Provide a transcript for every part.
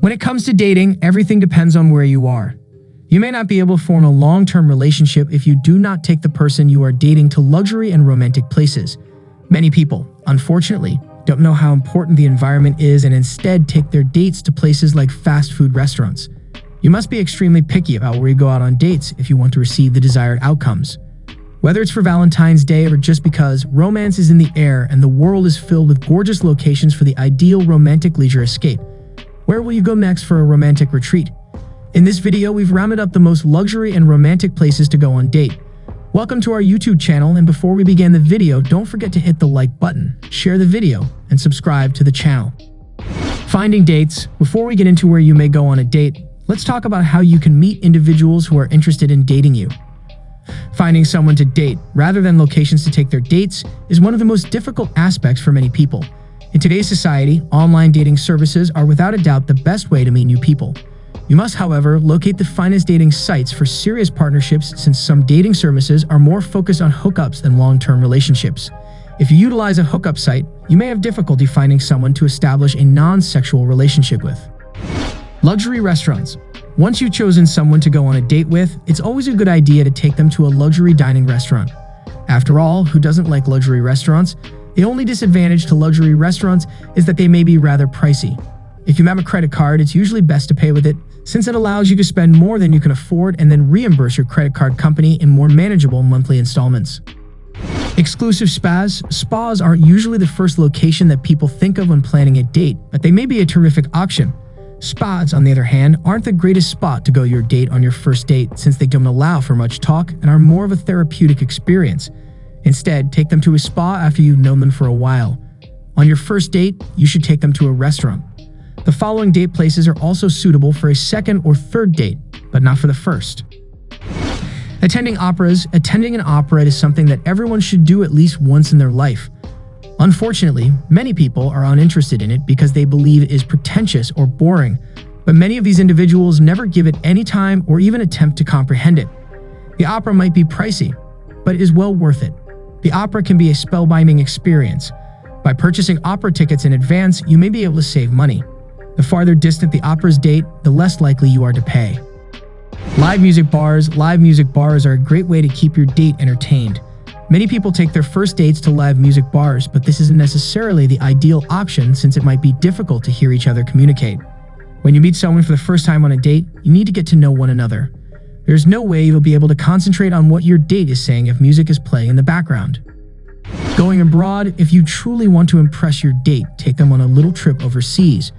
When it comes to dating, everything depends on where you are. You may not be able to form a long-term relationship if you do not take the person you are dating to luxury and romantic places. Many people, unfortunately, don't know how important the environment is and instead take their dates to places like fast food restaurants. You must be extremely picky about where you go out on dates if you want to receive the desired outcomes. Whether it's for Valentine's Day or just because, romance is in the air and the world is filled with gorgeous locations for the ideal romantic leisure escape. Where will you go next for a romantic retreat? In this video, we've rounded up the most luxury and romantic places to go on date. Welcome to our YouTube channel, and before we begin the video, don't forget to hit the like button, share the video, and subscribe to the channel. Finding dates. Before we get into where you may go on a date, let's talk about how you can meet individuals who are interested in dating you. Finding someone to date, rather than locations to take their dates, is one of the most difficult aspects for many people. In today's society, online dating services are without a doubt the best way to meet new people. You must, however, locate the finest dating sites for serious partnerships since some dating services are more focused on hookups than long-term relationships. If you utilize a hookup site, you may have difficulty finding someone to establish a non-sexual relationship with. Luxury restaurants. Once you've chosen someone to go on a date with, it's always a good idea to take them to a luxury dining restaurant. After all, who doesn't like luxury restaurants? The only disadvantage to luxury restaurants is that they may be rather pricey. If you have a credit card, it's usually best to pay with it, since it allows you to spend more than you can afford and then reimburse your credit card company in more manageable monthly installments. Exclusive spas. Spas aren't usually the first location that people think of when planning a date, but they may be a terrific option. Spas, on the other hand, aren't the greatest spot to go your date on your first date since they don't allow for much talk and are more of a therapeutic experience. Instead, take them to a spa after you've known them for a while. On your first date, you should take them to a restaurant. The following date places are also suitable for a second or third date, but not for the first. Attending operas. Attending an opera is something that everyone should do at least once in their life. Unfortunately, many people are uninterested in it because they believe it is pretentious or boring, but many of these individuals never give it any time or even attempt to comprehend it. The opera might be pricey, but it is well worth it. The opera can be a spellbinding experience. By purchasing opera tickets in advance, you may be able to save money. The farther distant the opera's date, the less likely you are to pay. Live music bars. Live music bars are a great way to keep your date entertained. Many people take their first dates to live music bars, but this isn't necessarily the ideal option since it might be difficult to hear each other communicate. When you meet someone for the first time on a date, you need to get to know one another. There's no way you'll be able to concentrate on what your date is saying if music is playing in the background. Going abroad, if you truly want to impress your date, take them on a little trip overseas.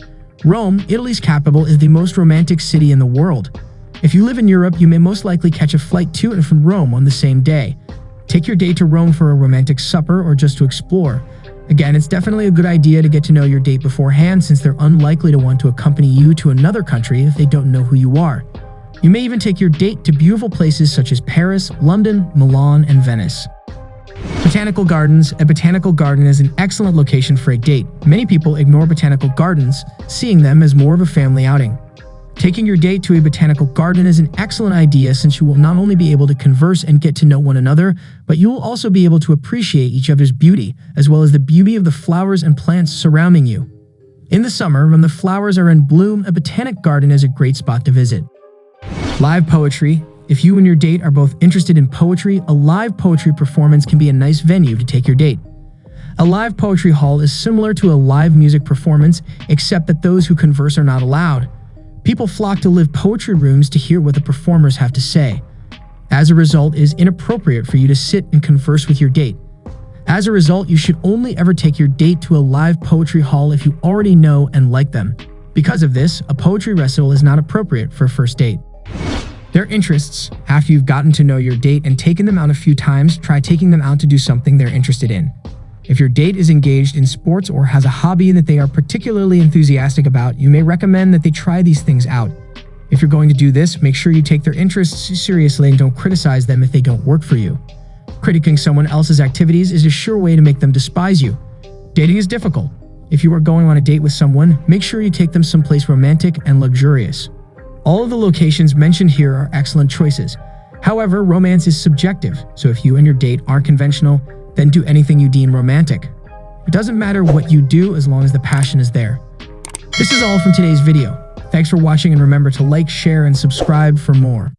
Rome, Italy's capital, is the most romantic city in the world. If you live in Europe, you may most likely catch a flight to and from Rome on the same day. Take your date to Rome for a romantic supper or just to explore. Again, it's definitely a good idea to get to know your date beforehand since they're unlikely to want to accompany you to another country if they don't know who you are. You may even take your date to beautiful places such as Paris, London, Milan, and Venice. Botanical Gardens A botanical garden is an excellent location for a date. Many people ignore botanical gardens, seeing them as more of a family outing. Taking your date to a botanical garden is an excellent idea since you will not only be able to converse and get to know one another, but you will also be able to appreciate each other's beauty, as well as the beauty of the flowers and plants surrounding you. In the summer, when the flowers are in bloom, a botanic garden is a great spot to visit. Live poetry. If you and your date are both interested in poetry, a live poetry performance can be a nice venue to take your date. A live poetry hall is similar to a live music performance, except that those who converse are not allowed. People flock to live poetry rooms to hear what the performers have to say. As a result, it is inappropriate for you to sit and converse with your date. As a result, you should only ever take your date to a live poetry hall if you already know and like them. Because of this, a poetry recital is not appropriate for a first date. Their interests. After you've gotten to know your date and taken them out a few times, try taking them out to do something they're interested in. If your date is engaged in sports or has a hobby that they are particularly enthusiastic about, you may recommend that they try these things out. If you're going to do this, make sure you take their interests seriously and don't criticize them if they don't work for you. Critiquing someone else's activities is a sure way to make them despise you. Dating is difficult. If you are going on a date with someone, make sure you take them someplace romantic and luxurious. All of the locations mentioned here are excellent choices. However, romance is subjective, so if you and your date aren't conventional, then do anything you deem romantic. It doesn't matter what you do as long as the passion is there. This is all from today's video. Thanks for watching and remember to like, share, and subscribe for more.